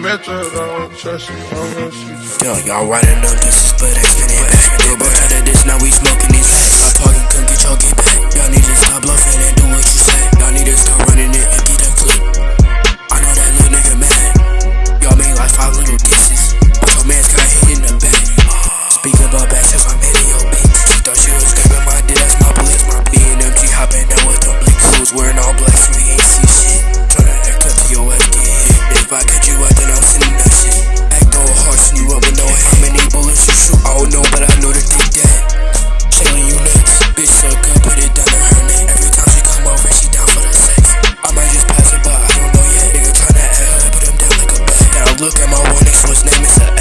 met her, don't trust you, I'm gonna shoot Yo, y'all riding on this, but I spin it back. Little bro tried to this, now we smoking these hacks. Stop talking, come get your get back. Y'all need to stop bluffing and do what you say. Y'all need to stop running it and get a clip. I know that little nigga mad. Y'all made like five little disses. But your man's got hit in the back. Speaking about back since I'm hitting your bitch. She thought she was grabbing my dick, that's my blick. My BMG hopping down with them blicks. Who's wearing all black, so we ain't see shit. Tryna act up to your ass, get hit. If I catch you look at my wonderful name, it's a